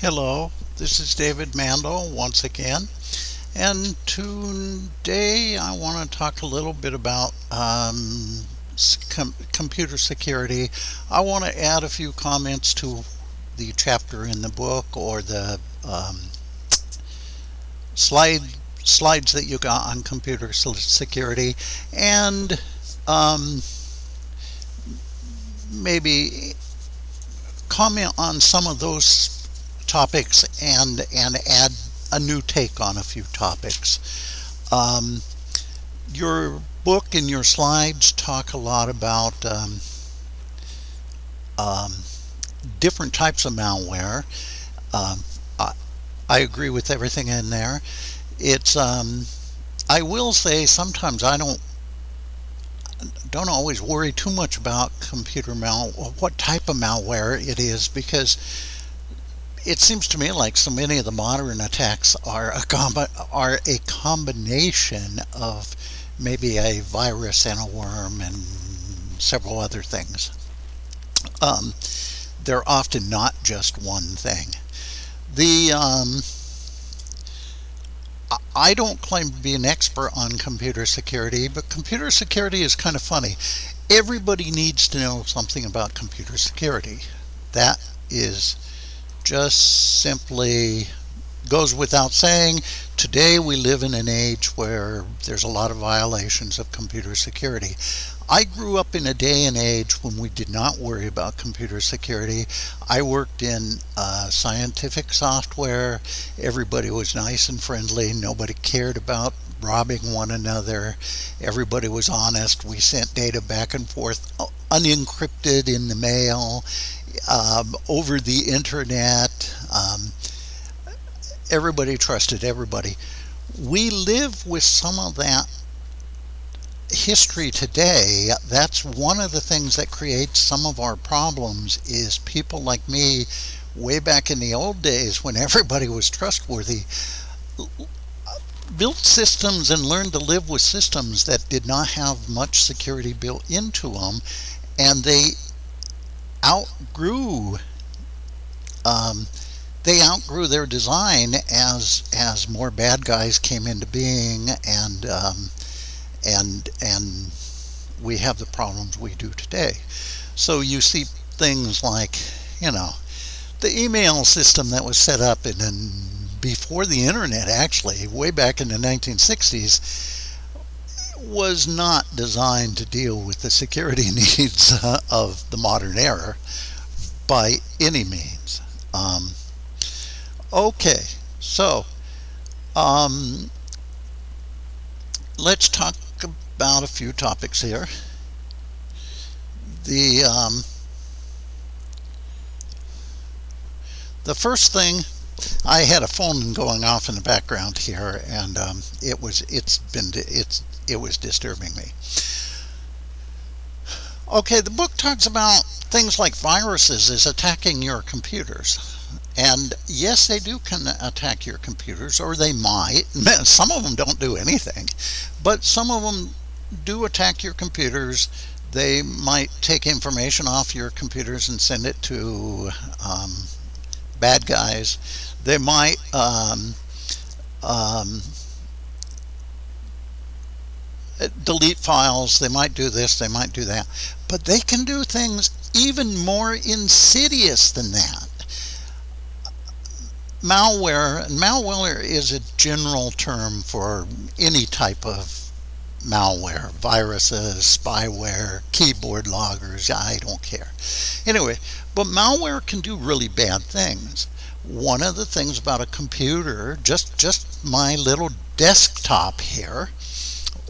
Hello, this is David Mandel once again, and today I want to talk a little bit about um, com computer security. I want to add a few comments to the chapter in the book or the um, slide slides that you got on computer security and um, maybe comment on some of those topics and and add a new take on a few topics. Um, your book and your slides talk a lot about um, um, different types of malware. Um, I, I, agree with everything in there. It's um, I will say sometimes I don't don't always worry too much about computer mal what type of malware it is because it seems to me like so many of the modern attacks are a are a combination of maybe a virus and a worm and several other things. Um, they're often not just one thing. The um, I don't claim to be an expert on computer security, but computer security is kind of funny. Everybody needs to know something about computer security. That is just simply goes without saying. Today we live in an age where there's a lot of violations of computer security. I grew up in a day and age when we did not worry about computer security. I worked in uh, scientific software. Everybody was nice and friendly. Nobody cared about robbing one another. Everybody was honest. We sent data back and forth unencrypted in the mail, um, over the internet. Um, everybody trusted everybody. We live with some of that history today, that's one of the things that creates some of our problems is people like me way back in the old days when everybody was trustworthy built systems and learned to live with systems that did not have much security built into them and they outgrew um, they outgrew their design as as more bad guys came into being and um, and and we have the problems we do today. So you see things like, you know, the email system that was set up in, in before the internet actually, way back in the 1960s, was not designed to deal with the security needs uh, of the modern era by any means. Um, okay, so um, let's talk about a few topics here. The um, the first thing I had a phone going off in the background here and um, it was it's been it's it was disturbing me okay the book talks about things like viruses is attacking your computers and yes, they do can attack your computers, or they might. Some of them don't do anything, but some of them do attack your computers. They might take information off your computers and send it to um, bad guys. They might um, um, delete files. They might do this. They might do that. But they can do things even more insidious than that malware, and malware is a general term for any type of malware, viruses, spyware, keyboard loggers, I don't care. Anyway, but malware can do really bad things. One of the things about a computer, just, just my little desktop here,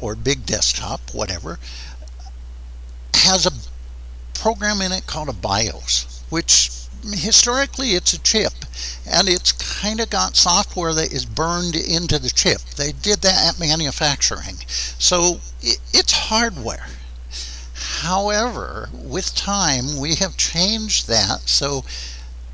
or big desktop, whatever, has a program in it called a BIOS, which historically it's a chip and it's kind of got software that is burned into the chip. They did that at manufacturing. So it's hardware. However, with time, we have changed that. So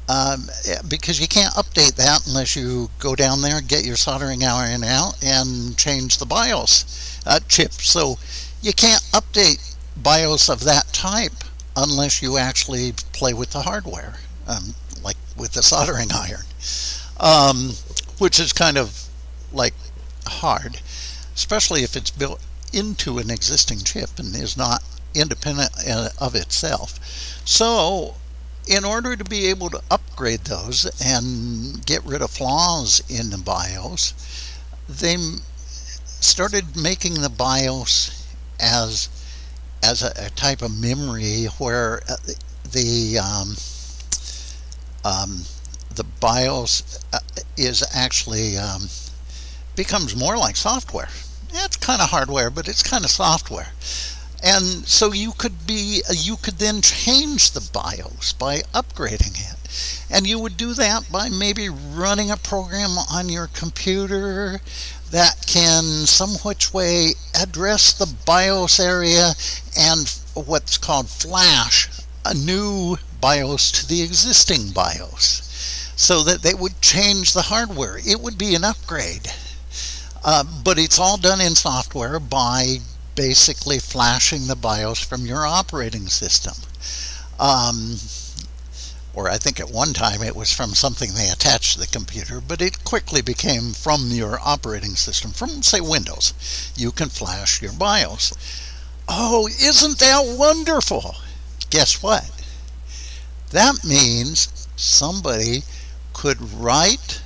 um, because you can't update that unless you go down there and get your soldering iron out and change the BIOS uh, chip. So you can't update BIOS of that type unless you actually play with the hardware um, like with the soldering iron. um, which is kind of like hard, especially if it's built into an existing chip and is not independent uh, of itself. So in order to be able to upgrade those and get rid of flaws in the BIOS, they started making the BIOS as as a, a type of memory where uh, the um, um, the BIOS uh, is actually um, becomes more like software. It's kind of hardware, but it's kind of software. And so you could be, you could then change the BIOS by upgrading it. And you would do that by maybe running a program on your computer that can some which way address the BIOS area and what's called flash a new BIOS to the existing BIOS so that they would change the hardware. It would be an upgrade. Uh, but it's all done in software by basically flashing the BIOS from your operating system. Um, or I think at one time it was from something they attached to the computer, but it quickly became from your operating system, from say Windows. You can flash your BIOS. Oh, isn't that wonderful? Guess what? That means somebody could write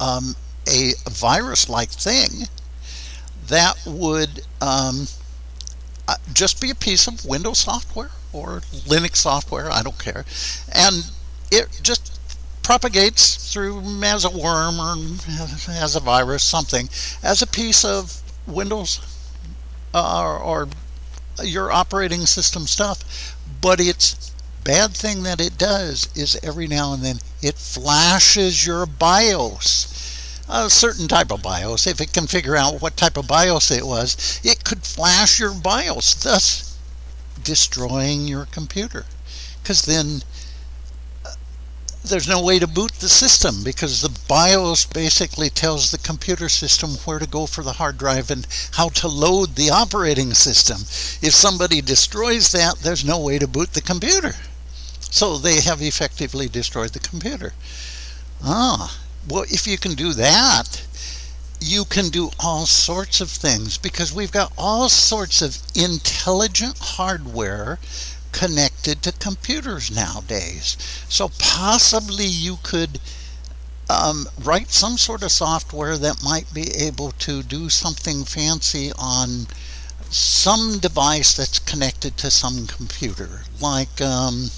um, a virus-like thing that would um, uh, just be a piece of Windows software or Linux software, I don't care, and it just propagates through as a worm or as a virus, something, as a piece of Windows uh, or, or your operating system stuff. But its bad thing that it does is every now and then it flashes your BIOS a certain type of BIOS. If it can figure out what type of BIOS it was, it could flash your BIOS, thus destroying your computer. Because then there's no way to boot the system because the BIOS basically tells the computer system where to go for the hard drive and how to load the operating system. If somebody destroys that, there's no way to boot the computer. So they have effectively destroyed the computer. Ah, well, if you can do that, you can do all sorts of things because we've got all sorts of intelligent hardware connected to computers nowadays. So possibly you could um, write some sort of software that might be able to do something fancy on some device that's connected to some computer, like um,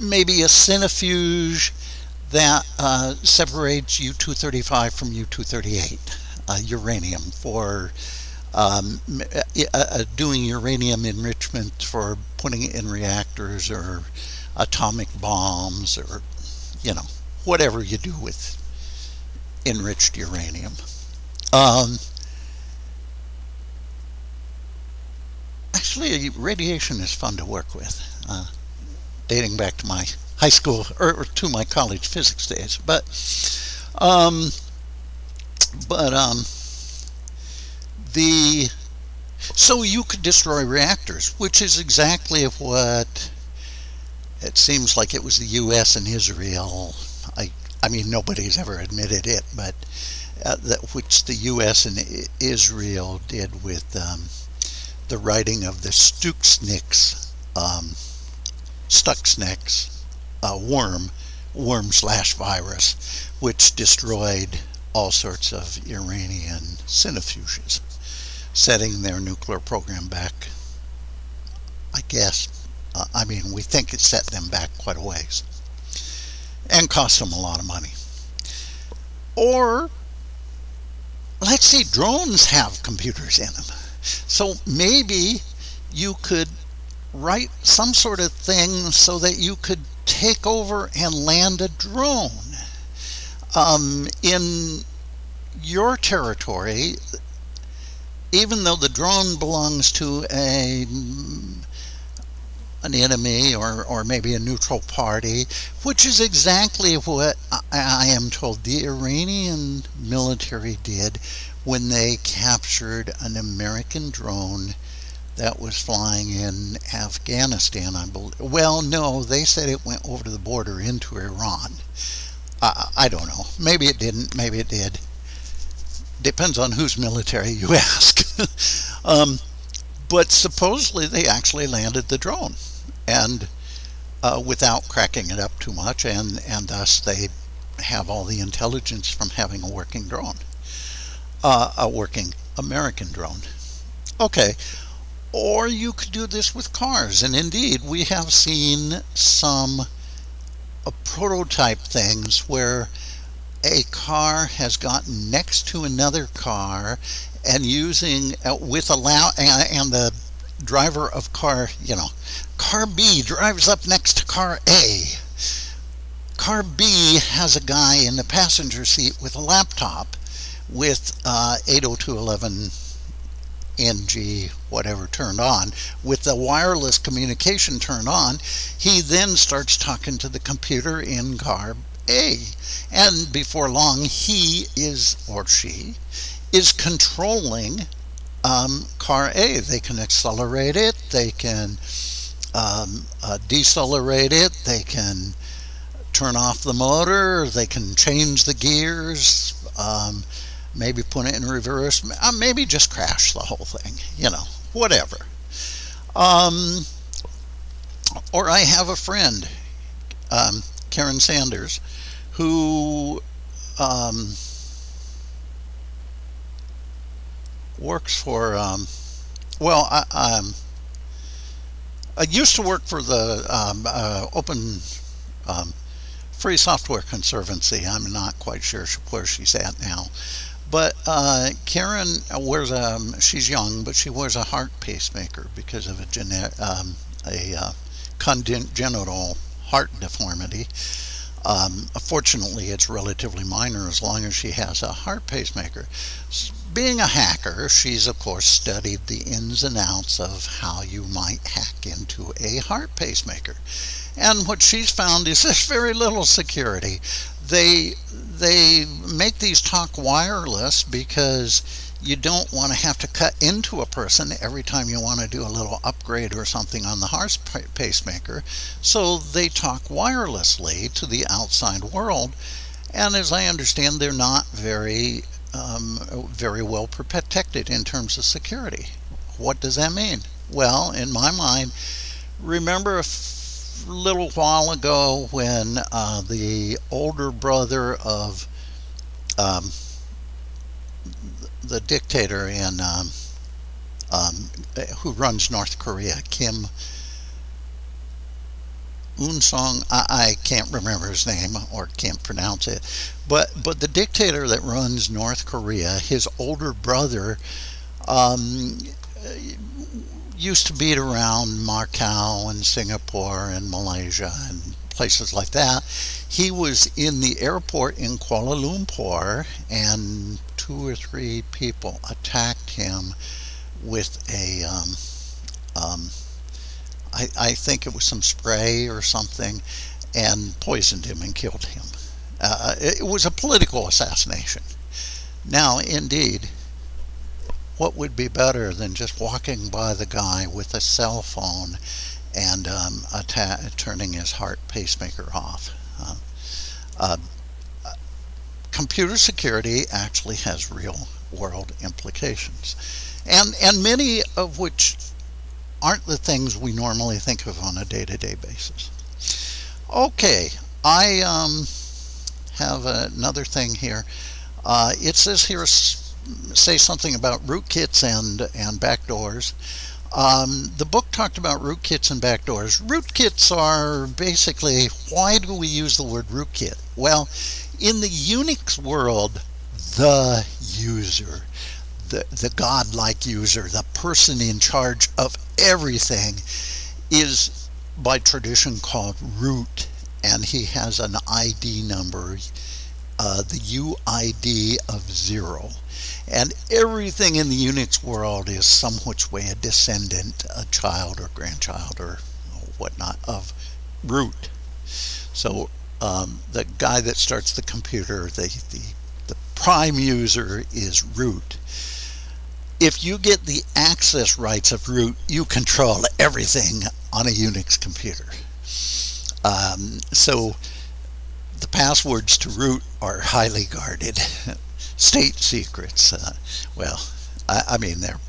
maybe a centrifuge that uh, separates U-235 from U-238, uh, uranium, for um, uh, uh, doing uranium enrichment for putting it in reactors or atomic bombs or, you know, whatever you do with enriched uranium. Um, actually, radiation is fun to work with, uh, dating back to my high school or, or to my college physics days. But, um, but, um, the so you could destroy reactors, which is exactly what it seems like it was the U.S. and Israel. I I mean nobody's ever admitted it, but uh, that which the U.S. and Israel did with um, the writing of the Stuxnets, um, uh, worm, worm slash virus, which destroyed all sorts of Iranian centrifuges setting their nuclear program back. I guess, uh, I mean, we think it set them back quite a ways and cost them a lot of money. Or, let's say drones have computers in them. So maybe you could write some sort of thing so that you could take over and land a drone. Um, in your territory even though the drone belongs to a an enemy or, or maybe a neutral party, which is exactly what I, I am told the Iranian military did when they captured an American drone that was flying in Afghanistan, I believe. Well, no, they said it went over to the border into Iran. I, I don't know. Maybe it didn't. Maybe it did. Depends on whose military you ask. um, but supposedly they actually landed the drone, and uh, without cracking it up too much, and and thus they have all the intelligence from having a working drone, uh, a working American drone. Okay, or you could do this with cars, and indeed we have seen some uh, prototype things where a car has gotten next to another car and using uh, with allow and, and the driver of car you know car B drives up next to car A. Car B has a guy in the passenger seat with a laptop with uh, 802.11 NG whatever turned on with the wireless communication turned on he then starts talking to the computer in car A. And before long he is or she is controlling um, car A. They can accelerate it they can um, uh, decelerate it they can turn off the motor they can change the gears um, maybe put it in reverse, uh, maybe just crash the whole thing, you know, whatever. Um, or I have a friend, um, Karen Sandler, who um, works for, um, well, I, um, I used to work for the um, uh, Open Free Software Conservancy. I'm not quite sure where she's at now. But uh, Karen wears a, she's young, but she wears a heart pacemaker because of a, um, a uh, congenital heart deformity. Um, fortunately, it's relatively minor as long as she has a heart pacemaker. Being a hacker, she's of course studied the ins and outs of how you might hack into a heart pacemaker. And what she's found is there's very little security. They they make these talk wireless because you don't want to have to cut into a person every time you want to do a little upgrade or something on the heart pacemaker. So they talk wirelessly to the outside world. And as I understand, they're not very, um, very well protected in terms of security. What does that mean? Well, in my mind, remember little while ago when uh, the older brother of um, the dictator in um, um, who runs North Korea, Kim Un-sung, I, I, can't remember his name or can't pronounce it, but but the dictator that runs North Korea, his older brother, um, used to beat around Macau and Singapore and Malaysia and places like that. He was in the airport in Kuala Lumpur and two or three people attacked him with a, um, um, I, I, think it was some spray or something, and poisoned him and killed him. Uh, it was a political assassination. Now, indeed, what would be better than just walking by the guy with a cell phone and um, turning his heart pacemaker off? Um, uh, computer security actually has real world implications, and and many of which aren't the things we normally think of on a day-to-day basis. Okay, I um, have another thing here. Uh, it says here say something about rootkits and, and backdoors. Um, the book talked about rootkits and backdoors. Rootkits are basically, why do we use the word rootkit? Well, in the Unix world, the user, the, the godlike user, the person in charge of everything is by tradition called root and he has an ID number, uh, the UID of zero. And everything in the Unix world is some which way a descendant, a child or grandchild or whatnot of root. So um, the guy that starts the computer, the, the, the prime user is root. If you get the access rights of root, you control everything on a Unix computer. Um, so the passwords to root are highly guarded, state secrets. Uh, well, I, I mean, they're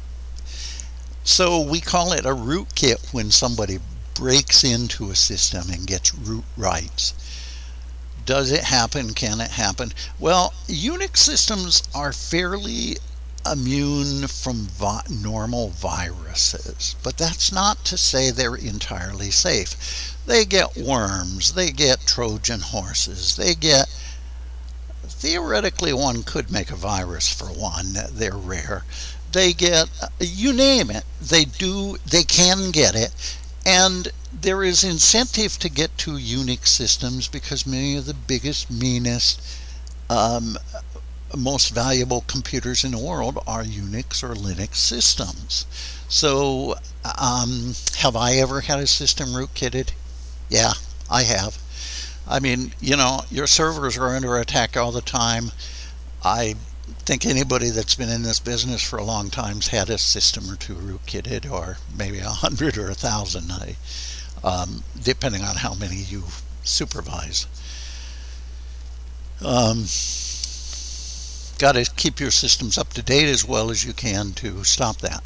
so we call it a rootkit when somebody breaks into a system and gets root rights. Does it happen? Can it happen? Well, Unix systems are fairly immune from vi normal viruses, but that's not to say they're entirely safe. They get worms, they get Trojan horses, they get theoretically one could make a virus for one, they're rare. They get you name it, they do they can get it and there is incentive to get to Unix systems because many of the biggest, meanest, um, most valuable computers in the world are Unix or Linux systems. So, um, have I ever had a system rootkitted? Yeah, I have. I mean, you know, your servers are under attack all the time. I think anybody that's been in this business for a long time's had a system or two rootkitted, or maybe a hundred or a thousand, um, depending on how many you supervise. Um, got to keep your systems up to date as well as you can to stop that.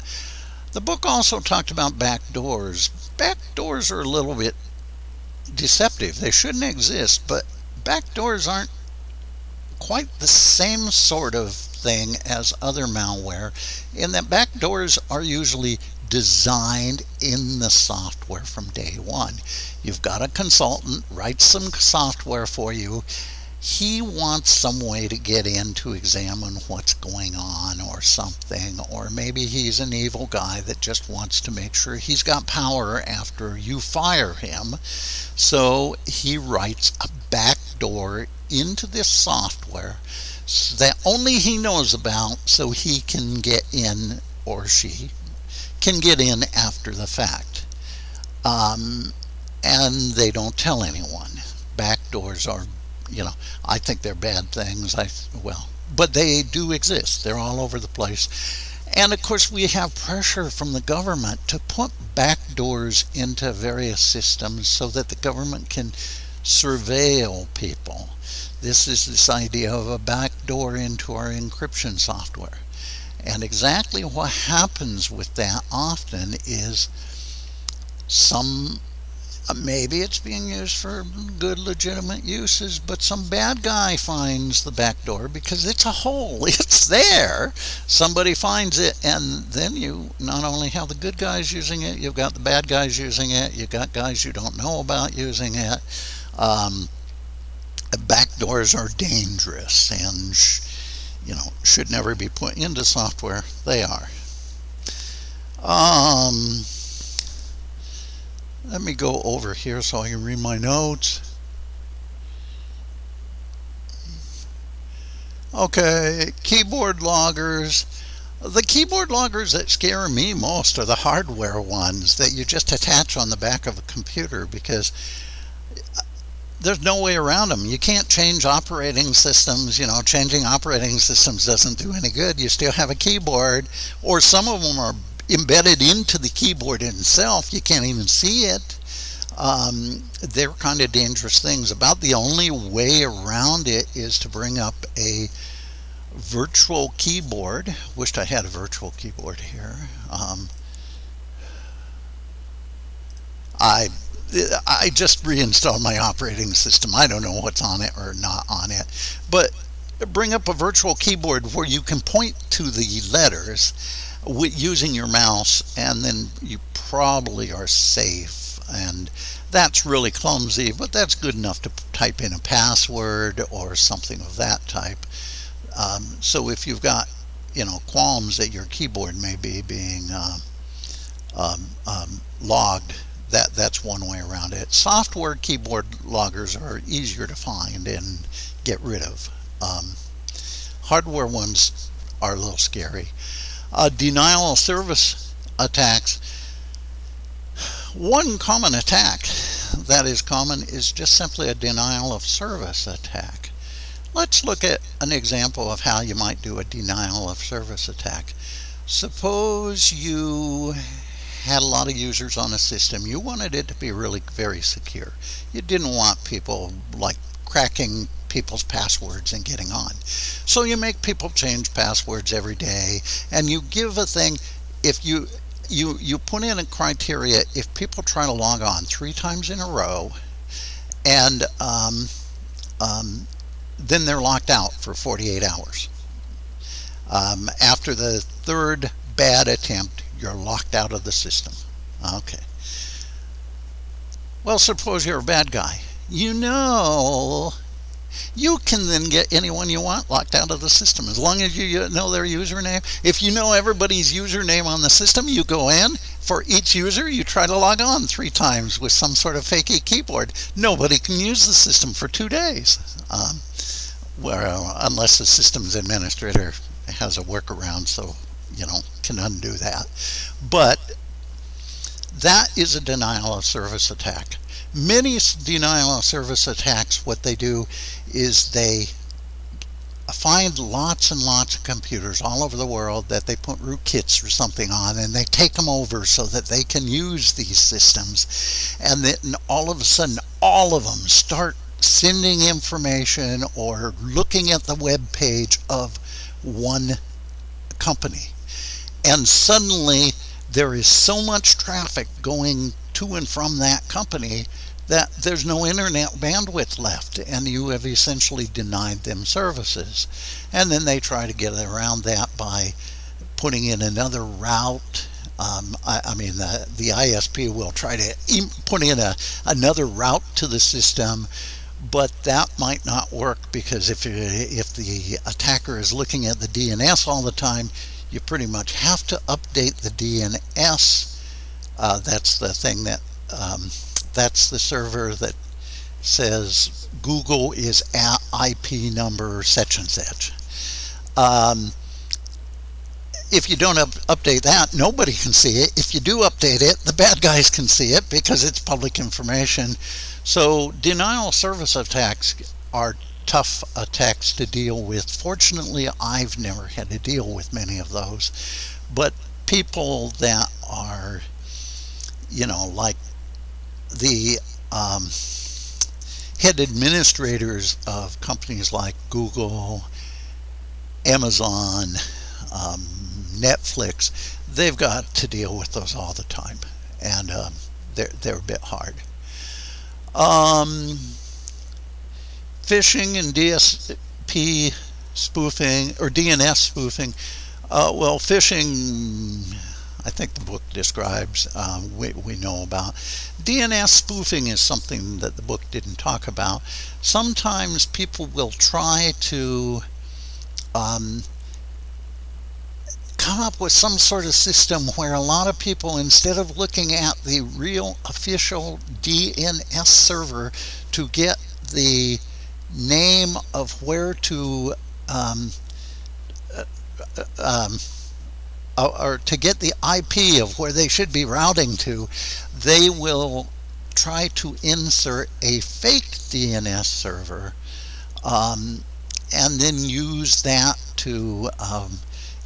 The book also talked about backdoors. Backdoors are a little bit deceptive. They shouldn't exist, but backdoors aren't quite the same sort of thing as other malware in that backdoors are usually designed in the software from day one. You've got a consultant write some software for you he wants some way to get in to examine what's going on or something or maybe he's an evil guy that just wants to make sure he's got power after you fire him. So he writes a backdoor into this software that only he knows about so he can get in or she can get in after the fact. Um, and they don't tell anyone. Backdoors are you know, I think they're bad things. I well, but they do exist. They're all over the place. And of course, we have pressure from the government to put backdoors into various systems so that the government can surveil people. This is this idea of a backdoor into our encryption software. And exactly what happens with that often is some maybe it's being used for good legitimate uses but some bad guy finds the back door because it's a hole. It's there. Somebody finds it and then you not only have the good guys using it you've got the bad guys using it you've got guys you don't know about using it. Um, back doors are dangerous and you know should never be put into software. They are. Um, let me go over here so I can read my notes. Okay, keyboard loggers. The keyboard loggers that scare me most are the hardware ones that you just attach on the back of a computer because uh, there's no way around them. You can't change operating systems. You know, changing operating systems doesn't do any good. You still have a keyboard, or some of them are embedded into the keyboard itself. You can't even see it. Um, they're kind of dangerous things. About the only way around it is to bring up a virtual keyboard. Wished I had a virtual keyboard here. Um, I I just reinstalled my operating system. I don't know what's on it or not on it. But bring up a virtual keyboard where you can point to the letters using your mouse and then you probably are safe. And that's really clumsy but that's good enough to type in a password or something of that type. Um, so if you've got you know qualms that your keyboard may be being uh, um, um, logged that that's one way around it. Software keyboard loggers are easier to find and get rid of. Um, hardware ones are a little scary uh, denial of service attacks. One common attack that is common is just simply a denial of service attack. Let's look at an example of how you might do a denial of service attack. Suppose you had a lot of users on a system. You wanted it to be really very secure. You didn't want people like cracking people's passwords and getting on. So you make people change passwords every day and you give a thing if you you you put in a criteria if people try to log on three times in a row and um, um, then they're locked out for 48 hours. Um, after the third bad attempt, you're locked out of the system. Okay. Well, suppose you're a bad guy. You know you can then get anyone you want locked out of the system as long as you know their username. If you know everybody's username on the system, you go in. For each user, you try to log on three times with some sort of fakey keyboard. Nobody can use the system for two days. Um, well, unless the systems administrator has a workaround, so you know can undo that. But that is a denial of service attack. Many denial of service attacks, what they do is they find lots and lots of computers all over the world that they put rootkits or something on and they take them over so that they can use these systems. And then all of a sudden all of them start sending information or looking at the web page of one company. And suddenly there is so much traffic going to and from that company that there's no internet bandwidth left and you have essentially denied them services. And then they try to get around that by putting in another route. Um, I, I, mean, the, the ISP will try to put in a, another route to the system, but that might not work because if, if the attacker is looking at the DNS all the time, you pretty much have to update the DNS. Uh, that's the thing that um, that's the server that says Google is IP number such and such. Um, if you don't up update that, nobody can see it. If you do update it, the bad guys can see it because it's public information. So denial service attacks are tough attacks to deal with. Fortunately, I've never had to deal with many of those. But people that are, you know, like the um, head administrators of companies like Google, Amazon, um, Netflix, they've got to deal with those all the time, and um, they're they're a bit hard. Um, phishing and DSP spoofing or DNS spoofing. Uh, well, phishing I think the book describes, um, we, we know about. DNS spoofing is something that the book didn't talk about. Sometimes people will try to um, come up with some sort of system where a lot of people, instead of looking at the real official DNS server to get the name of where to um, uh, uh um, or to get the IP of where they should be routing to, they will try to insert a fake DNS server um, and then use that to um,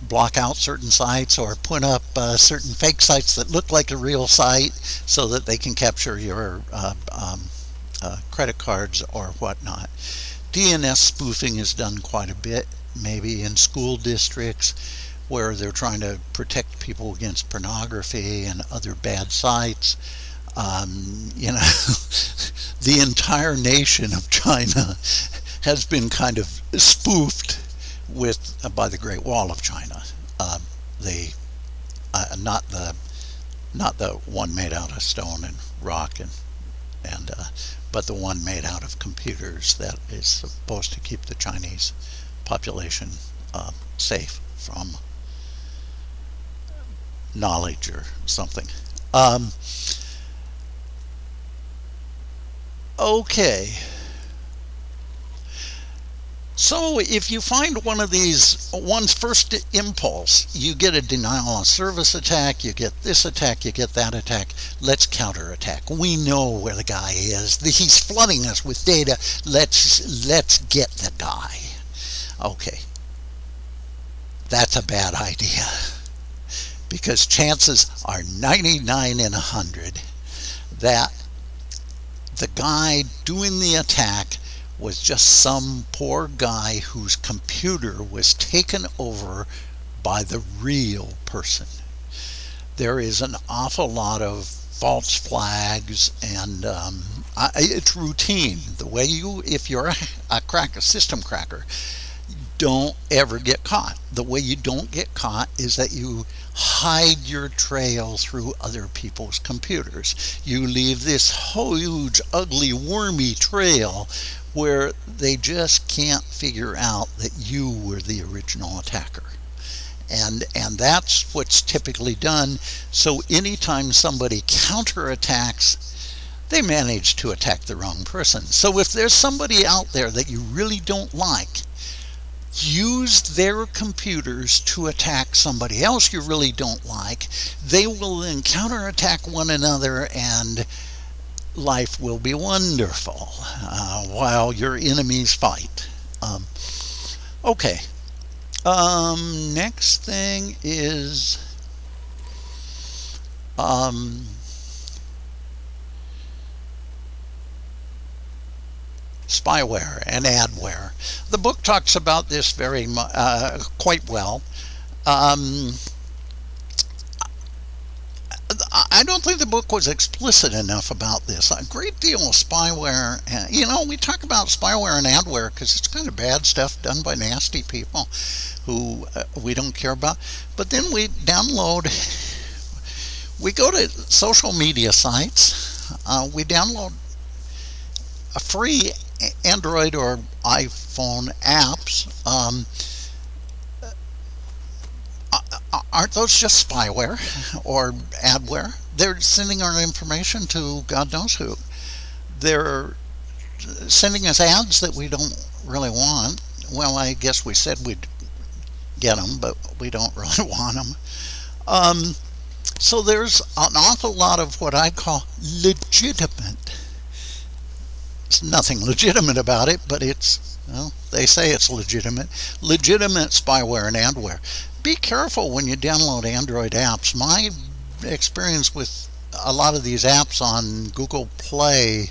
block out certain sites or put up uh, certain fake sites that look like a real site so that they can capture your uh, um, uh, credit cards or whatnot. DNS spoofing is done quite a bit, maybe in school districts where they're trying to protect people against pornography and other bad sites. Um, you know, the entire nation of China has been kind of spoofed with uh, by the Great Wall of China. Uh, the uh, not the not the one made out of stone and rock and and uh, but the one made out of computers that is supposed to keep the Chinese population uh, safe from knowledge or something. Um, okay. So if you find one of these, one's first impulse, you get a denial of service attack, you get this attack, you get that attack, let's counterattack. We know where the guy is. He's flooding us with data. Let's, let's get the guy. Okay. That's a bad idea because chances are 99 in 100 that the guy doing the attack was just some poor guy whose computer was taken over by the real person. There is an awful lot of false flags and um, I, it's routine. The way you, if you're a, a crack, a system cracker, don't ever get caught. The way you don't get caught is that you hide your trail through other people's computers. You leave this huge, ugly, wormy trail where they just can't figure out that you were the original attacker. And, and that's what's typically done. So anytime somebody counterattacks, they manage to attack the wrong person. So if there's somebody out there that you really don't like, use their computers to attack somebody else you really don't like. They will then counterattack one another and life will be wonderful uh, while your enemies fight. Um, okay. Um, next thing is um, spyware and adware. The book talks about this very uh, quite well. Um, I don't think the book was explicit enough about this. A great deal of spyware, uh, you know, we talk about spyware and adware because it's kind of bad stuff done by nasty people who uh, we don't care about. But then we download, we go to social media sites, uh, we download a free Android or iPhone apps, um, aren't those just spyware or adware? They're sending our information to God knows who. They're sending us ads that we don't really want. Well, I guess we said we'd get them, but we don't really want them. Um, so there's an awful lot of what I call legitimate nothing legitimate about it, but it's, well, they say it's legitimate. Legitimate spyware and adware. Be careful when you download Android apps. My experience with a lot of these apps on Google Play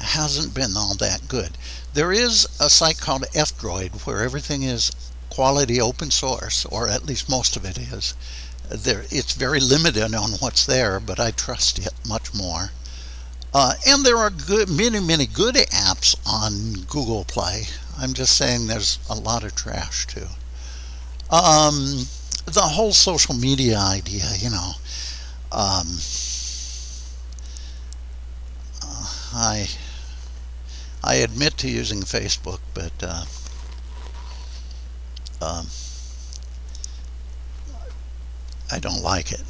hasn't been all that good. There is a site called F-Droid where everything is quality open source, or at least most of it is. There, it's very limited on what's there, but I trust it much more. Uh, and there are good, many, many good apps on Google Play. I'm just saying there's a lot of trash too. Um, the whole social media idea, you know. Um, uh, I I admit to using Facebook, but uh, um, I don't like it.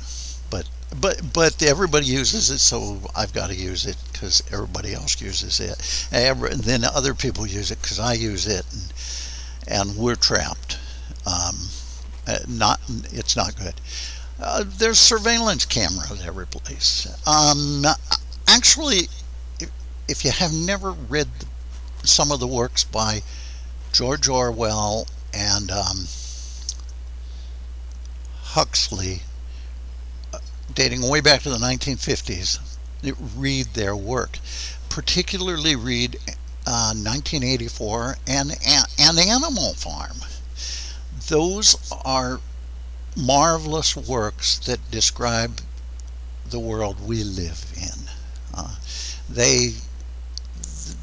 But but everybody uses it, so I've got to use it because everybody else uses it. And then other people use it because I use it, and, and we're trapped. Um, uh, not it's not good. Uh, there's surveillance cameras every place. Um, actually, if, if you have never read some of the works by George Orwell and um, Huxley, dating way back to the 1950s, read their work. Particularly read uh, 1984 and An Animal Farm. Those are marvelous works that describe the world we live in. Uh, they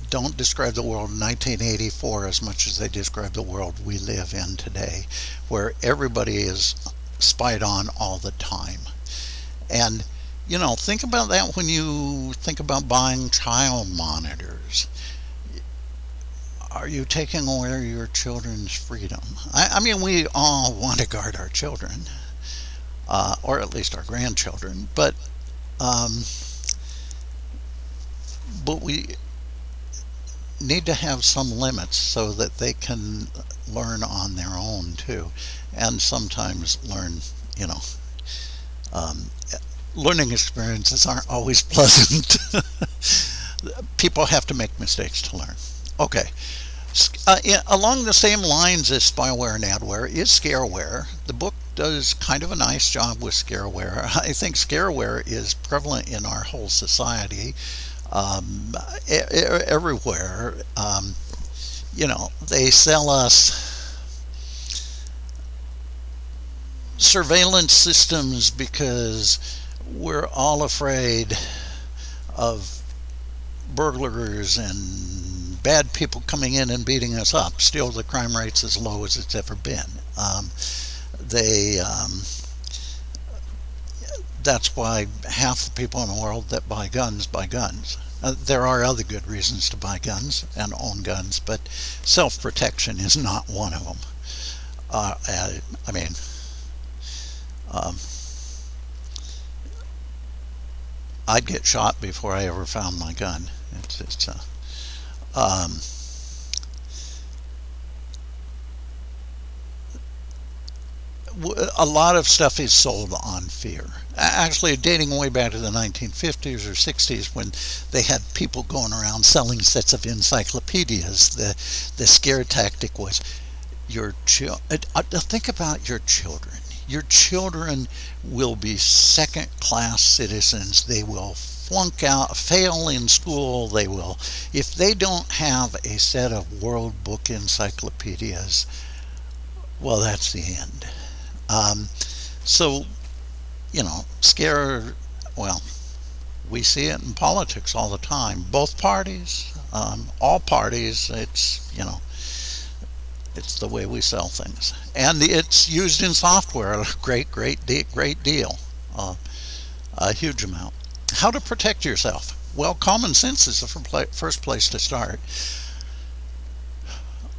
don't describe the world in 1984 as much as they describe the world we live in today, where everybody is spied on all the time. And, you know, think about that when you think about buying child monitors. Are you taking away your children's freedom? I, I mean, we all want to guard our children, uh, or at least our grandchildren, but um, but we need to have some limits so that they can learn on their own too, and sometimes learn, you know, um, learning experiences aren't always pleasant. People have to make mistakes to learn. Okay. Uh, in, along the same lines as spyware and adware is scareware. The book does kind of a nice job with scareware. I think scareware is prevalent in our whole society um, everywhere. Um, you know, they sell us surveillance systems because we're all afraid of burglars and bad people coming in and beating us up. Still, the crime rate's as low as it's ever been. Um, they um, that's why half the people in the world that buy guns buy guns. Uh, there are other good reasons to buy guns and own guns, but self-protection is not one of them. Uh, I mean, um, I'd get shot before I ever found my gun. It's, it's uh, um, a lot of stuff is sold on fear. Actually, dating way back to the 1950s or 60s when they had people going around selling sets of encyclopedias, the, the scare tactic was your children. Uh, uh, think about your children. Your children will be second class citizens. They will flunk out, fail in school. They will, if they don't have a set of World Book encyclopedias, well, that's the end. Um, so, you know, scare, well, we see it in politics all the time. Both parties, um, all parties, it's, you know, it's the way we sell things. And it's used in software a great, great, great deal. Uh, a huge amount. How to protect yourself? Well, common sense is the first place to start.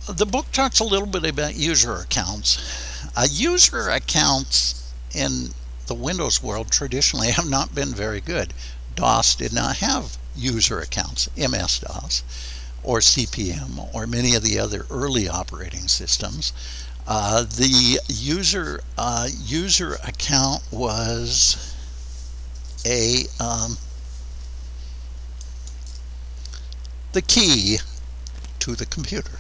The book talks a little bit about user accounts uh, user accounts in the Windows world traditionally have not been very good. DOS did not have user accounts, MS-DOS or CP/M or many of the other early operating systems. Uh, the user uh, user account was a um, the key to the computer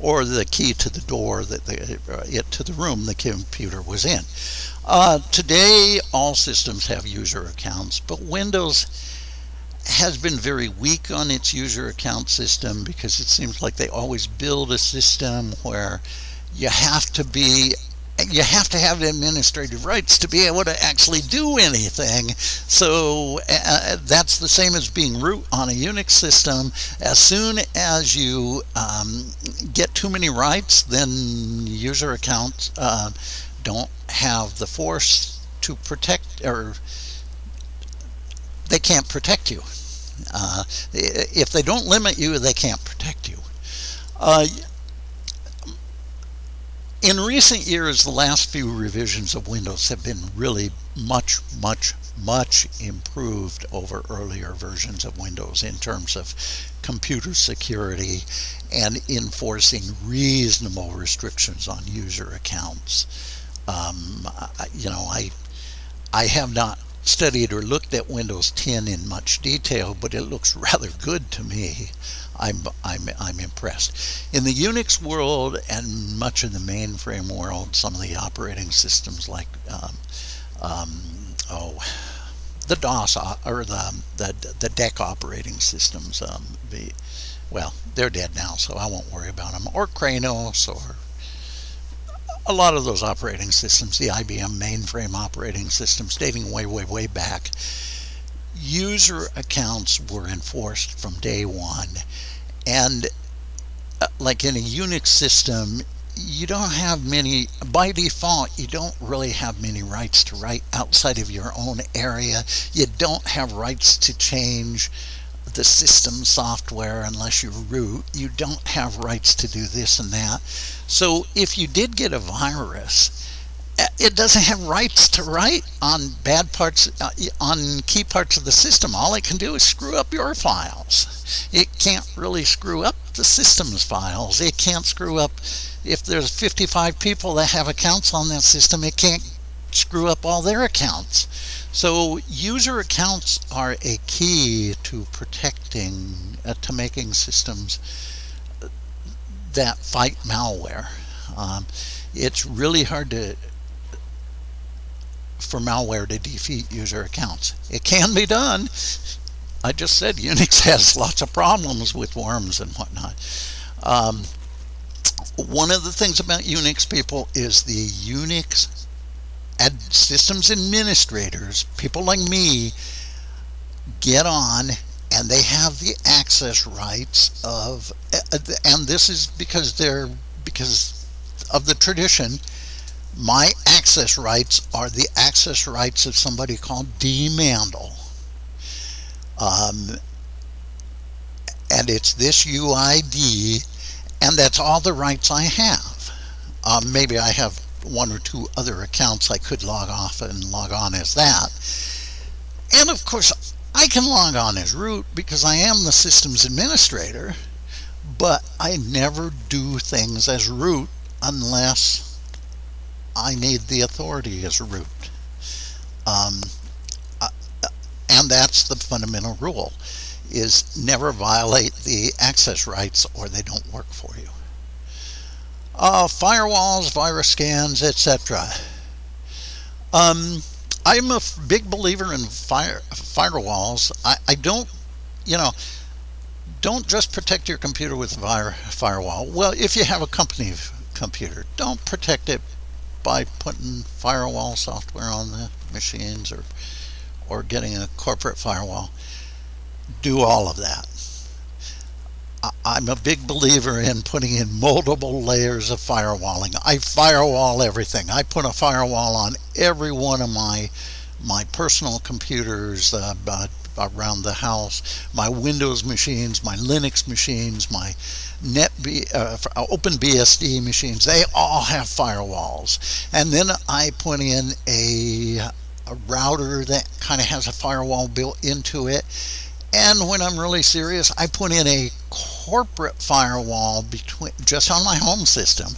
or the key to the door that the, uh, it to the room the computer was in. Uh, today, all systems have user accounts, but Windows has been very weak on its user account system because it seems like they always build a system where you have to be you have to have administrative rights to be able to actually do anything. So uh, that's the same as being root on a Unix system. As soon as you um, get too many rights, then user accounts uh, don't have the force to protect, or they can't protect you. Uh, if they don't limit you, they can't protect you. Uh, in recent years, the last few revisions of Windows have been really much, much, much improved over earlier versions of Windows in terms of computer security and enforcing reasonable restrictions on user accounts. Um, you know, I I have not studied or looked at Windows 10 in much detail, but it looks rather good to me. I'm, I'm, I'm impressed. In the Unix world and much of the mainframe world, some of the operating systems like, um, um, oh, the DOS uh, or the, the, the DEC operating systems, um, the, well, they're dead now, so I won't worry about them, or Kronos or a lot of those operating systems, the IBM mainframe operating systems dating way, way, way back, user accounts were enforced from day one and uh, like in a Unix system, you don't have many, by default, you don't really have many rights to write outside of your own area. You don't have rights to change the system software unless you root. You don't have rights to do this and that. So if you did get a virus, uh, it doesn't have rights to write on bad parts, uh, on key parts of the system. All it can do is screw up your files. It can't really screw up the system's files. It can't screw up, if there's 55 people that have accounts on that system, it can't screw up all their accounts. So user accounts are a key to protecting, uh, to making systems that fight malware. Um, it's really hard to for malware to defeat user accounts. It can be done. I just said Unix has lots of problems with worms and whatnot. Um, one of the things about Unix people is the Unix ad systems administrators, people like me, get on and they have the access rights of, and this is because they're, because of the tradition, my access rights are the access rights of somebody called D. Mandel. Um, and it's this UID, and that's all the rights I have. Um, maybe I have one or two other accounts I could log off and log on as that. And of course, I can log on as root because I am the systems administrator, but I never do things as root unless I need the authority as root. Um, uh, and that's the fundamental rule is never violate the access rights or they don't work for you. Uh, firewalls, virus scans, etc. Um, I'm a big believer in fire, firewalls. I, I don't, you know, don't just protect your computer with a firewall. Well, if you have a company computer, don't protect it by putting firewall software on the machines or or getting a corporate firewall do all of that I'm a big believer in putting in multiple layers of firewalling. I firewall everything. I put a firewall on every one of my my personal computers uh, around the house, my Windows machines, my Linux machines, my Net uh, OpenBSD machines, they all have firewalls. And then I put in a, a router that kind of has a firewall built into it. And when I'm really serious, I put in a corporate firewall between just on my home system,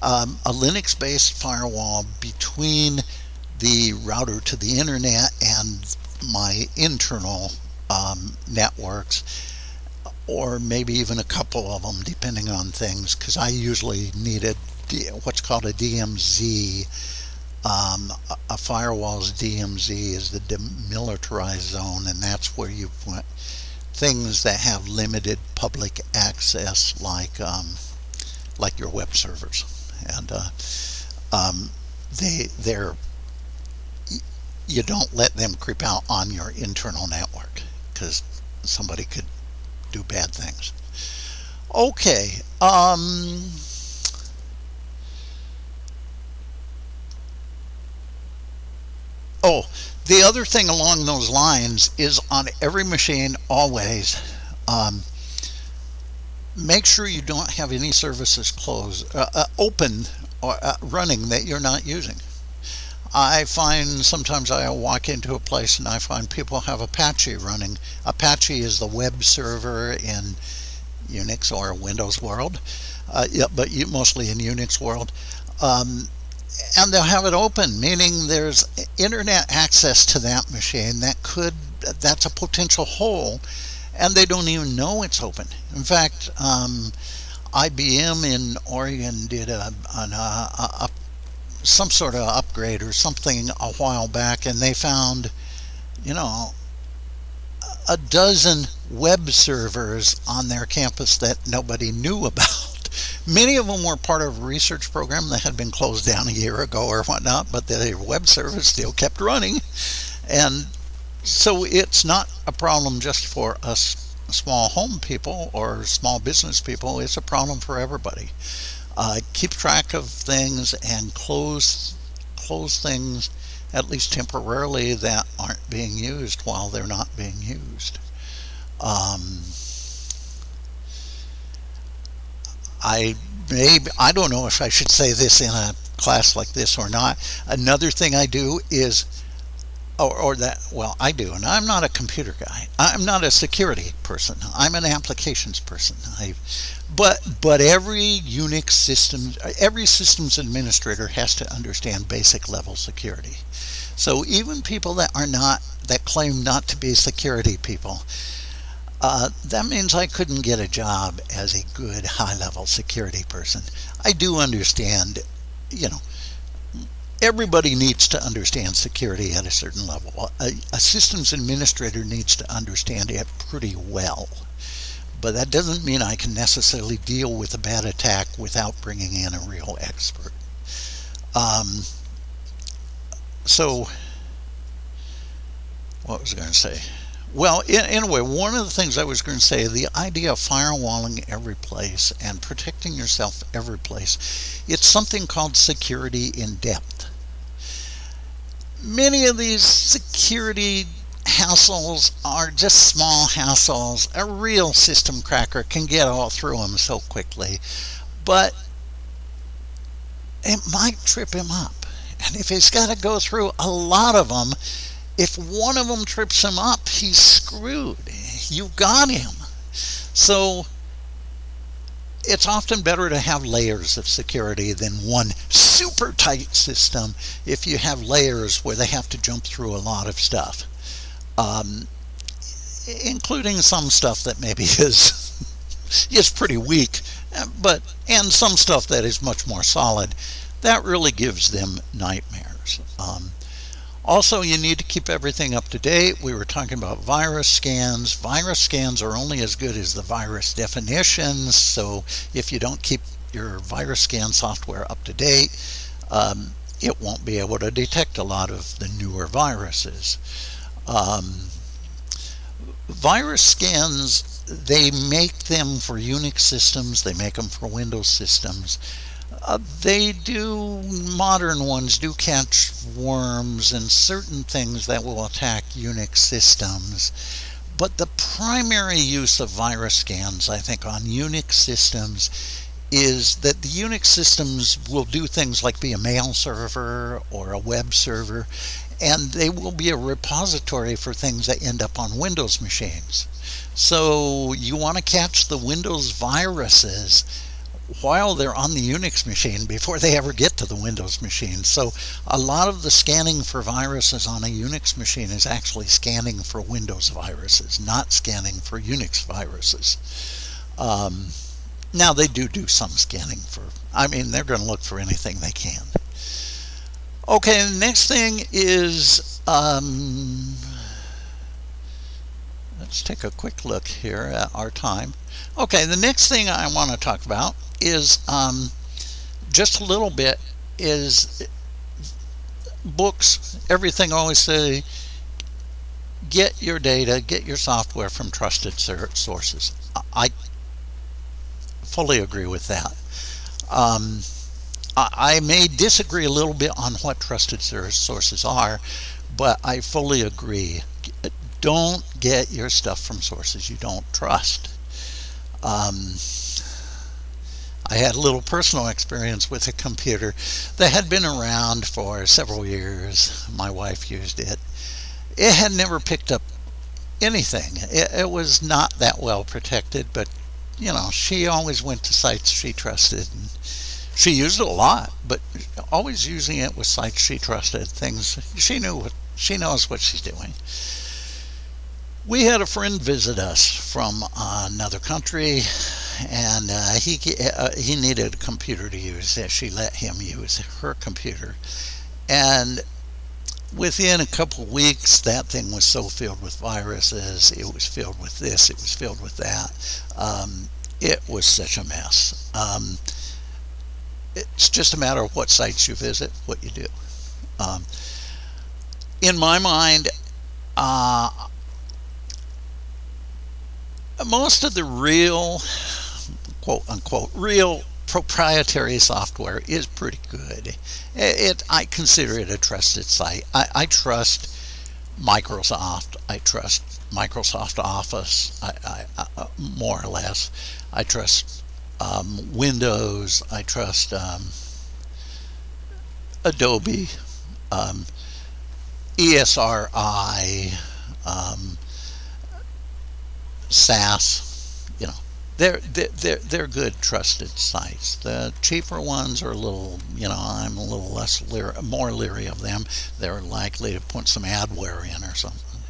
um, a Linux-based firewall between the router to the internet and my internal um, networks or maybe even a couple of them depending on things because I usually needed what's called a DMZ um, a firewall's DMZ is the demilitarized zone and that's where you put things that have limited public access like um, like your web servers and uh, um, they they're you don't let them creep out on your internal network because somebody could do bad things. Okay. Um, oh, the other thing along those lines is on every machine always um, make sure you don't have any services closed uh, uh, open or uh, running that you're not using I find sometimes I walk into a place and I find people have Apache running. Apache is the web server in Unix or Windows world, uh, yeah, but you, mostly in Unix world. Um, and they'll have it open, meaning there's internet access to that machine that could, that's a potential hole, and they don't even know it's open. In fact, um, IBM in Oregon did a, an, a, a some sort of upgrade or something a while back and they found you know a dozen web servers on their campus that nobody knew about many of them were part of a research program that had been closed down a year ago or whatnot but the web service still kept running. And so it's not a problem just for us small home people or small business people. It's a problem for everybody. Uh, keep track of things and close close things at least temporarily that aren't being used while they're not being used. Um, I maybe I don't know if I should say this in a class like this or not. Another thing I do is or, or that well I do and I'm not a computer guy. I'm not a security person. I'm an applications person. I but but every Unix system every systems administrator has to understand basic level security. So even people that are not that claim not to be security people uh, that means I couldn't get a job as a good high-level security person I do understand you know everybody needs to understand security at a certain level. A, a, systems administrator needs to understand it pretty well. but that doesn't mean I can necessarily deal with a bad attack without bringing in a real expert. Um, so, what was I going to say? Well, anyway, one of the things I was going to say, the idea of firewalling every place and protecting yourself every place, it's something called security in depth. Many of these security hassles are just small hassles. A real system cracker can get all through them so quickly, but it might trip him up. And if he's got to go through a lot of them, if one of them trips him up, he's screwed. You got him. So it's often better to have layers of security than one super tight system if you have layers where they have to jump through a lot of stuff um, including some stuff that maybe is is pretty weak, but and some stuff that is much more solid. That really gives them nightmares. Um, also, you need to keep everything up to date. We were talking about virus scans. Virus scans are only as good as the virus definitions. So if you don't keep your virus scan software up to date, um, it won't be able to detect a lot of the newer viruses. Um, virus scans, they make them for Unix systems, they make them for Windows systems. Uh, they do, modern ones do catch worms and certain things that will attack Unix systems. But the primary use of virus scans, I think, on Unix systems is that the Unix systems will do things like be a mail server or a web server, and they will be a repository for things that end up on Windows machines. So you want to catch the Windows viruses while they're on the Unix machine before they ever get to the Windows machine. So a lot of the scanning for viruses on a Unix machine is actually scanning for Windows viruses, not scanning for Unix viruses. Um, now they do do some scanning for, I mean, they're going to look for anything they can. Okay, the next thing is, um, let's take a quick look here at our time. Okay, the next thing I want to talk about is um, just a little bit is books. Everything always say, get your data, get your software from trusted sources. I fully agree with that. Um, I may disagree a little bit on what trusted sources are, but I fully agree. Don't get your stuff from sources you don't trust. Um, I had a little personal experience with a computer that had been around for several years. My wife used it. It had never picked up anything. It, it was not that well protected, but you know, she always went to sites she trusted. And, she used it a lot, but always using it with sites she trusted, things she knew what she knows what she's doing. We had a friend visit us from another country, and uh, he uh, he needed a computer to use. She let him use her computer, and within a couple weeks, that thing was so filled with viruses. It was filled with this. It was filled with that. Um, it was such a mess. Um, it's just a matter of what sites you visit, what you do. Um, in my mind, uh, most of the real, quote unquote, real proprietary software is pretty good. It, I consider it a trusted site. I, I, trust Microsoft. I trust Microsoft Office. I, I, uh, more or less. I trust um, Windows, I trust um, Adobe, um, ESRI, um, SAS, you know, they're, they're, they're good trusted sites. The cheaper ones are a little, you know, I'm a little less leery, more leery of them. They're likely to put some adware in or something.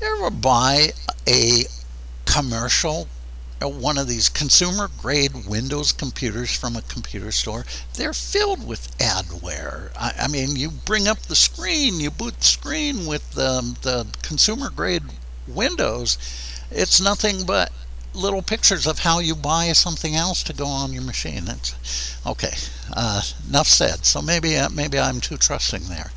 You ever buy a commercial uh, one of these consumer grade Windows computers from a computer store, they're filled with adware. I, I mean, you bring up the screen, you boot the screen with um, the, the consumer grade Windows, it's nothing but little pictures of how you buy something else to go on your machine. That's okay. Uh, enough said. So maybe uh, maybe I'm too trusting there.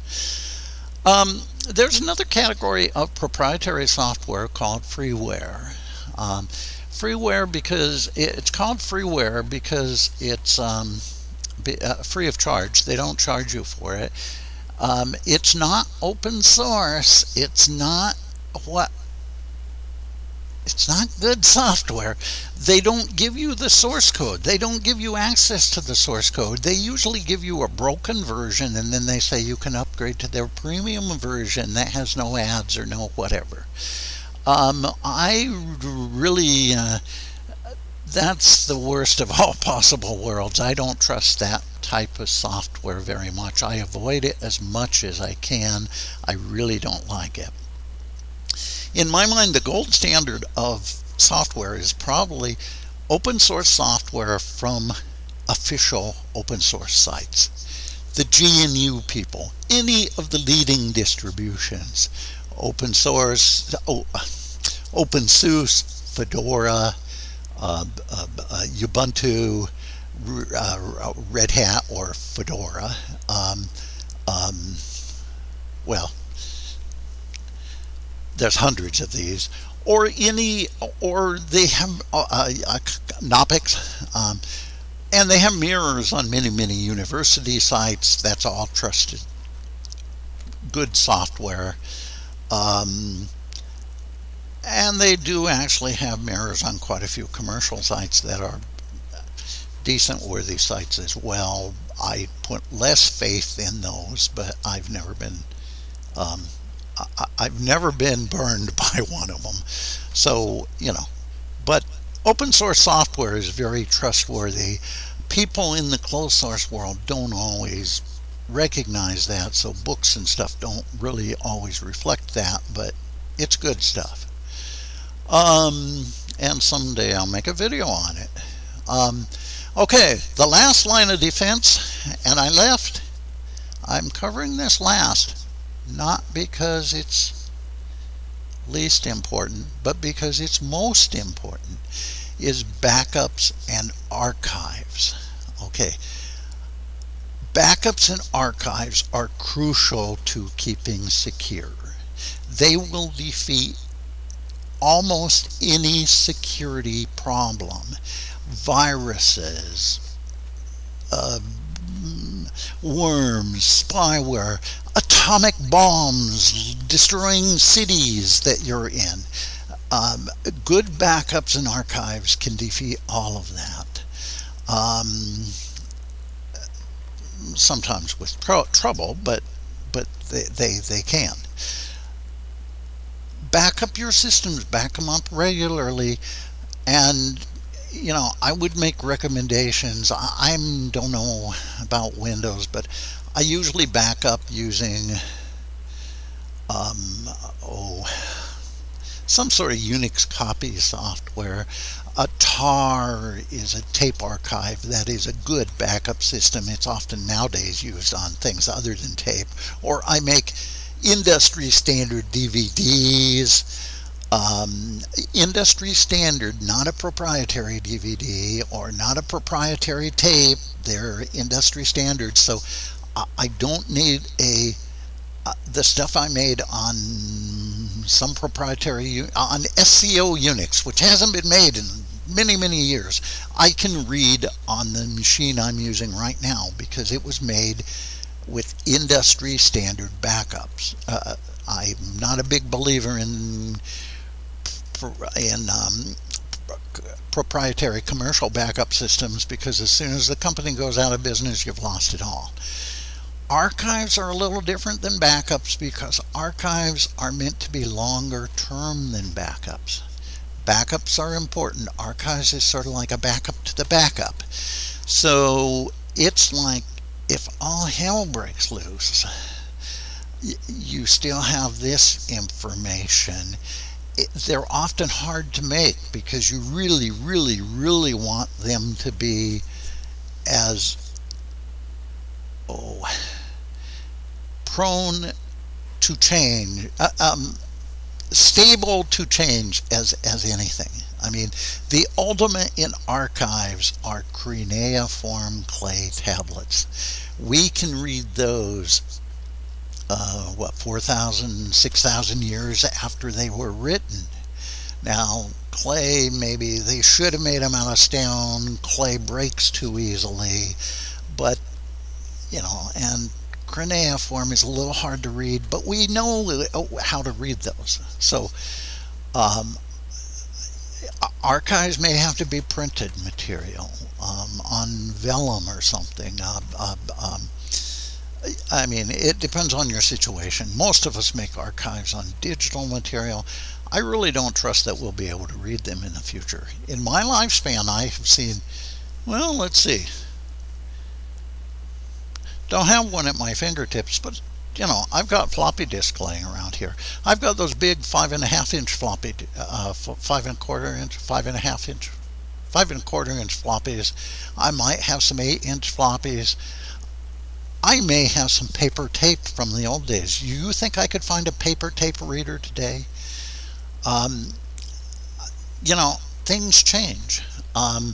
Um, there's another category of proprietary software called freeware. Um, freeware because it's called freeware because it's um, uh, free of charge. They don't charge you for it. Um, it's not open source. It's not what it's not good software. They don't give you the source code. They don't give you access to the source code. They usually give you a broken version and then they say you can upgrade to their premium version that has no ads or no whatever. Um, I really, uh, that's the worst of all possible worlds. I don't trust that type of software very much. I avoid it as much as I can. I really don't like it in my mind, the gold standard of software is probably open source software from official open source sites. The GNU people, any of the leading distributions, open source, oh, OpenSUSE, Fedora, uh, uh, uh, Ubuntu, uh, Red Hat, or Fedora. Um, um, well, there's hundreds of these, or any, or they have uh, uh, Knoppix, um, and they have mirrors on many, many university sites. That's all trusted, good software. Um, and they do actually have mirrors on quite a few commercial sites that are decent worthy sites as well. I put less faith in those, but I've never been um, I, have never been burned by one of them. So, you know, but open source software is very trustworthy. People in the closed source world don't always recognize that, so books and stuff don't really always reflect that, but it's good stuff. Um, and someday I'll make a video on it. Um, okay, the last line of defense, and I left. I'm covering this last not because it's least important, but because it's most important, is backups and archives. Okay. Backups and archives are crucial to keeping secure. They will defeat almost any security problem. Viruses, uh, worms, spyware, atomic bombs destroying cities that you're in. Um, good backups and archives can defeat all of that. Um, sometimes with tr trouble, but but they, they, they can. Back up your systems, back them up regularly, and you know, I would make recommendations. I, I don't know about Windows, but I usually back up using um, oh, some sort of Unix copy software. A TAR is a tape archive that is a good backup system. It's often nowadays used on things other than tape. Or I make industry standard DVDs um, industry standard, not a proprietary DVD or not a proprietary tape. They're industry standards. So I don't need a uh, the stuff I made on some proprietary on SCO Unix, which hasn't been made in many many years. I can read on the machine I'm using right now because it was made with industry standard backups. Uh, I'm not a big believer in in um, proprietary commercial backup systems because as soon as the company goes out of business, you've lost it all. Archives are a little different than backups because archives are meant to be longer term than backups. Backups are important. Archives is sort of like a backup to the backup. So it's like if all hell breaks loose, you still have this information they're often hard to make because you really, really, really want them to be as oh, prone to change. Uh, um, stable to change as as anything. I mean, the ultimate in archives are cuneiform clay tablets. We can read those, uh, what, 4,000, 6,000 years after they were written. Now, clay, maybe they should have made them out of stone. Clay breaks too easily. But, you know, and cuneiform is a little hard to read, but we know how to read those. So, um, archives may have to be printed material um, on vellum or something. Uh, uh, I mean, it depends on your situation. Most of us make archives on digital material. I really don't trust that we'll be able to read them in the future. In my lifespan, I have seen, well, let's see. Don't have one at my fingertips, but you know, I've got floppy disk laying around here. I've got those big five and a half inch floppy, uh, five and a quarter inch, five and a half inch, five and a quarter inch floppies. I might have some eight inch floppies. I may have some paper tape from the old days. You think I could find a paper tape reader today? Um, you know, things change. Um,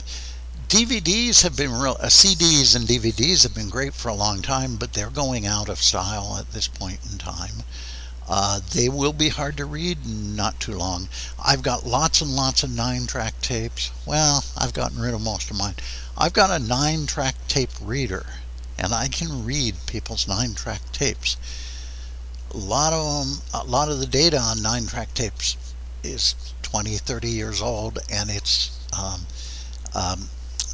DVDs have been real, uh, CDs and DVDs have been great for a long time, but they're going out of style at this point in time. Uh, they will be hard to read not too long. I've got lots and lots of nine track tapes. Well, I've gotten rid of most of mine. I've got a nine track tape reader and I can read people's nine track tapes. A lot of them, a lot of the data on nine track tapes is 20, 30 years old and it's um, um,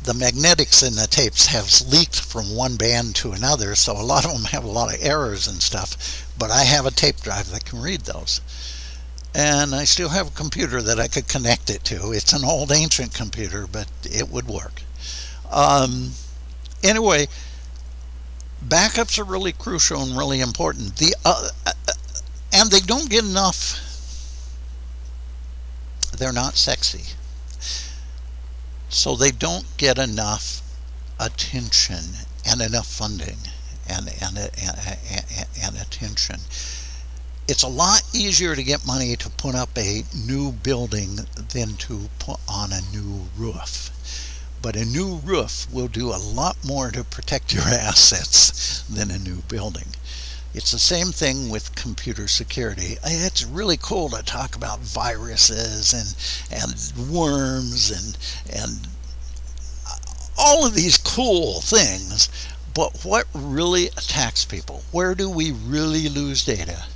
the magnetics in the tapes have leaked from one band to another, so a lot of them have a lot of errors and stuff, but I have a tape drive that can read those. And I still have a computer that I could connect it to. It's an old ancient computer, but it would work. Um, anyway, backups are really crucial and really important. The uh, uh and they don't get enough. They're not sexy. So they don't get enough attention and enough funding and, and, and, and, attention. It's a lot easier to get money to put up a new building than to put on a new roof. But a new roof will do a lot more to protect your assets than a new building. It's the same thing with computer security. It's really cool to talk about viruses and and worms and and all of these cool things. But what really attacks people? Where do we really lose data?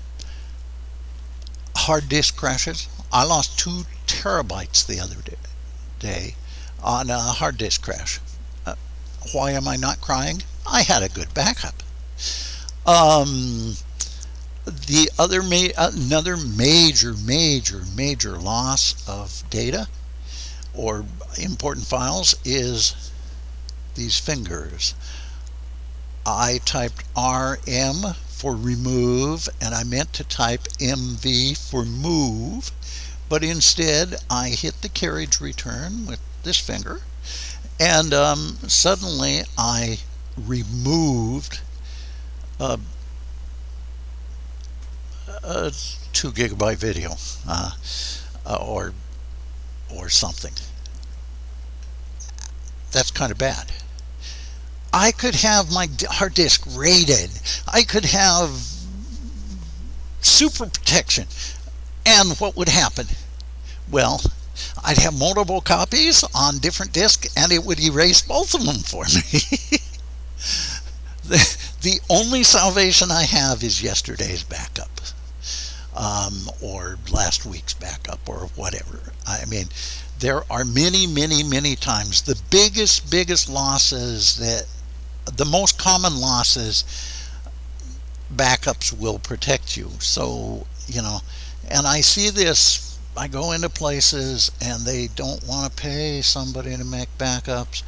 Hard disk crashes. I lost two terabytes the other day on a hard disk crash. Uh, why am I not crying? I had a good backup. Um, the other ma another major, major, major loss of data or important files is these fingers. I typed RM for remove and I meant to type MV for move but instead I hit the carriage return with this finger and um, suddenly I removed a, a two gigabyte video uh, uh, or or something. That's kind of bad. I could have my hard disk raided I could have super protection. And what would happen? Well, I'd have multiple copies on different disks and it would erase both of them for me. the, the only salvation I have is yesterday's backup um, or last week's backup or whatever. I mean, there are many, many, many times the biggest, biggest losses that the most common losses backups will protect you. So, you know, and I see this, I go into places and they don't want to pay somebody to make backups.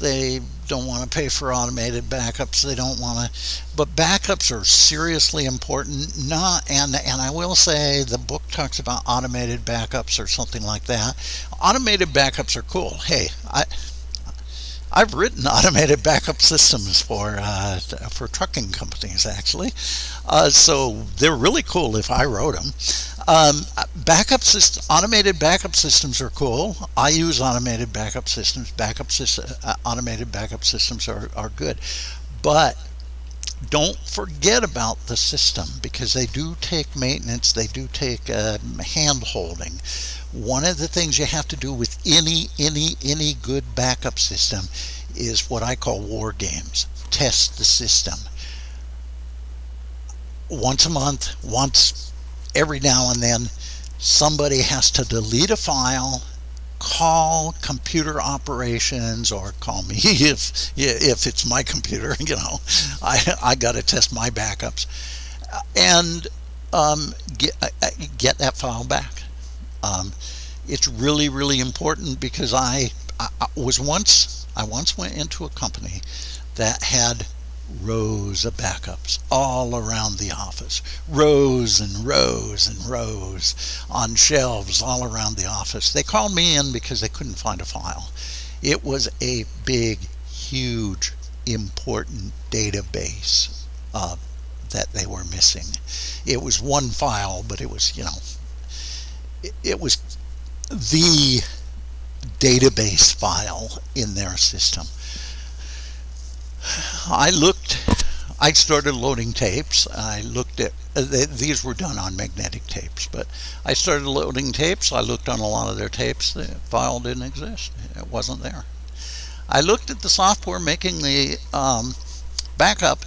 They don't want to pay for automated backups. They don't want to but backups are seriously important not and and I will say the book talks about automated backups or something like that. Automated backups are cool. Hey I I've written automated backup systems for uh, for trucking companies actually, uh, so they're really cool if I wrote them. Um, backup system, automated backup systems are cool. I use automated backup systems. Backup system, uh, automated backup systems are, are good, but don't forget about the system because they do take maintenance. They do take uh, hand holding one of the things you have to do with any any any good backup system is what I call war games. Test the system. Once a month, once every now and then, somebody has to delete a file, call computer operations, or call me if if it's my computer. You know, I I got to test my backups, and um, get get that file back um, it's really, really important because I, I, was once, I once went into a company that had rows of backups all around the office. Rows and rows and rows on shelves all around the office. They called me in because they couldn't find a file. It was a big huge important database uh, that they were missing. It was one file but it was you know it was the database file in their system. I looked, I started loading tapes. I looked at, uh, these were done on magnetic tapes, but I started loading tapes. I looked on a lot of their tapes. The file didn't exist. It wasn't there. I looked at the software making the um, backup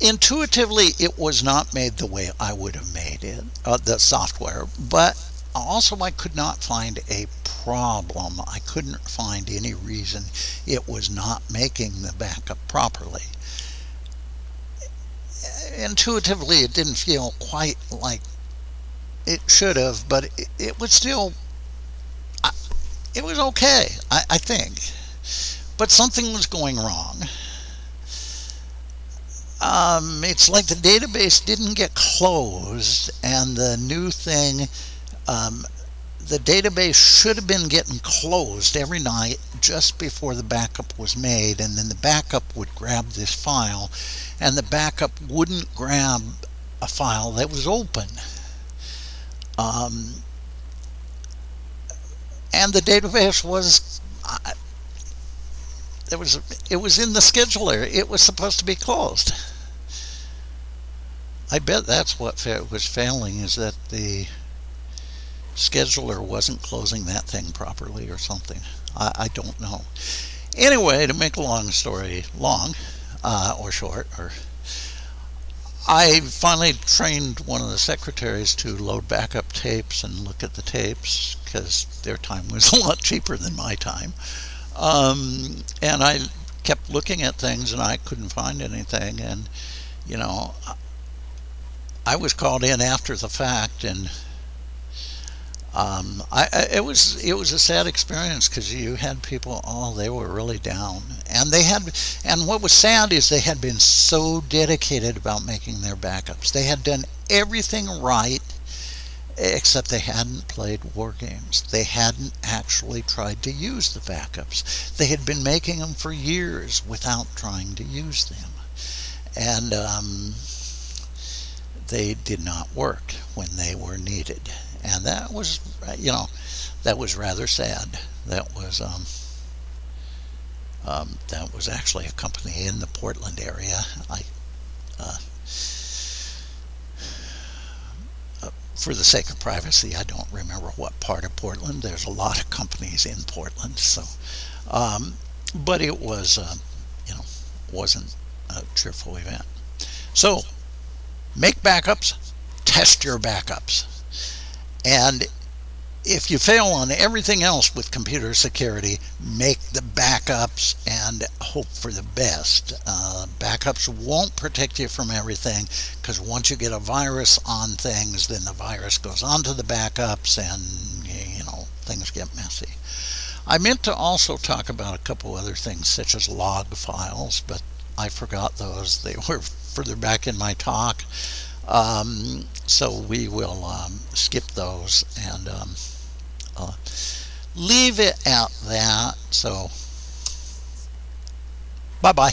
intuitively it was not made the way I would have made it, uh, the software, but also I could not find a problem. I couldn't find any reason it was not making the backup properly. Intuitively it didn't feel quite like it should have, but it, it was still, it was okay, I, I think. But something was going wrong um, it's like the database didn't get closed and the new thing um, the database should have been getting closed every night just before the backup was made and then the backup would grab this file and the backup wouldn't grab a file that was open. Um, and the database was it was it was in the scheduler it was supposed to be closed I bet that's what was failing is that the scheduler wasn't closing that thing properly or something. I, I don't know. Anyway, to make a long story long uh, or short, or I finally trained one of the secretaries to load backup tapes and look at the tapes because their time was a lot cheaper than my time. Um, and I kept looking at things and I couldn't find anything. And, you know, I was called in after the fact, and um, I, I, it was it was a sad experience because you had people, oh, they were really down, and they had, and what was sad is they had been so dedicated about making their backups. They had done everything right, except they hadn't played war games. They hadn't actually tried to use the backups. They had been making them for years without trying to use them, and. Um, they did not work when they were needed. And that was, you know, that was rather sad. That was, um, um, that was actually a company in the Portland area. I, uh, for the sake of privacy, I don't remember what part of Portland. There's a lot of companies in Portland, so, um, but it was, uh, you know, wasn't a cheerful event. So make backups, test your backups. And if you fail on everything else with computer security, make the backups and hope for the best. Uh, backups won't protect you from everything because once you get a virus on things, then the virus goes onto the backups and, you know, things get messy. I meant to also talk about a couple other things such as log files, but I forgot those. They were further back in my talk. Um, so we will um, skip those and um, uh, leave it at that. So, bye bye.